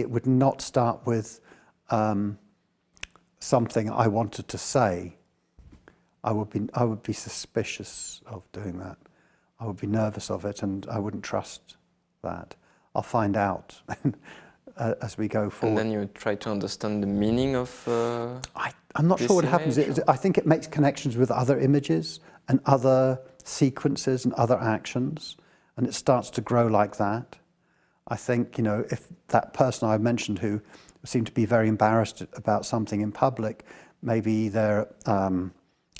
It would not start with um, something I wanted to say. I would be I would be suspicious of doing that. I would be nervous of it, and I wouldn't trust that. I'll find out as we go forward. And then you try to understand the meaning of. Uh, I, am not sure what happens. It, I think it makes connections with other images and other sequences and other actions, and it starts to grow like that. I think, you know, if that person I mentioned who seemed to be very embarrassed about something in public, maybe they're um,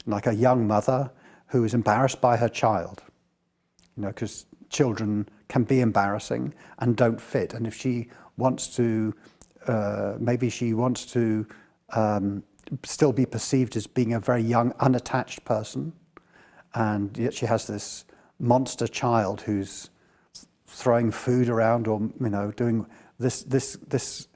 like a young mother who is embarrassed by her child, you know, because children can be embarrassing and don't fit. And if she wants to, uh, maybe she wants to um, still be perceived as being a very young, unattached person, and yet she has this monster child who's throwing food around or you know doing this this this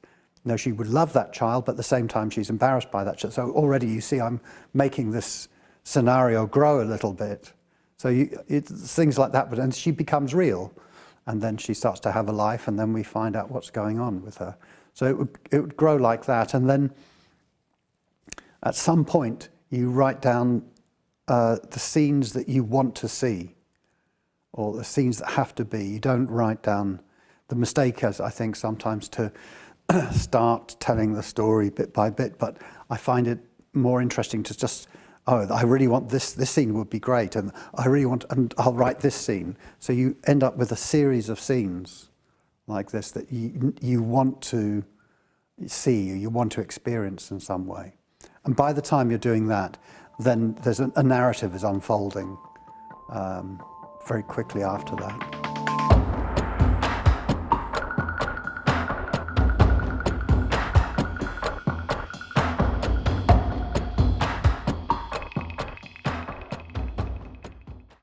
you know she would love that child but at the same time she's embarrassed by that child. So already you see I'm making this scenario grow a little bit. So you, things like that but and she becomes real and then she starts to have a life and then we find out what's going on with her. So it would, it would grow like that and then at some point you write down uh, the scenes that you want to see or the scenes that have to be. You don't write down the mistake as I think sometimes to start telling the story bit by bit, but I find it more interesting to just, oh, I really want this, this scene would be great, and I really want, and I'll write this scene. So you end up with a series of scenes like this that you, you want to see, you want to experience in some way. And by the time you're doing that, then there's a, a narrative is unfolding. Um, very quickly after that.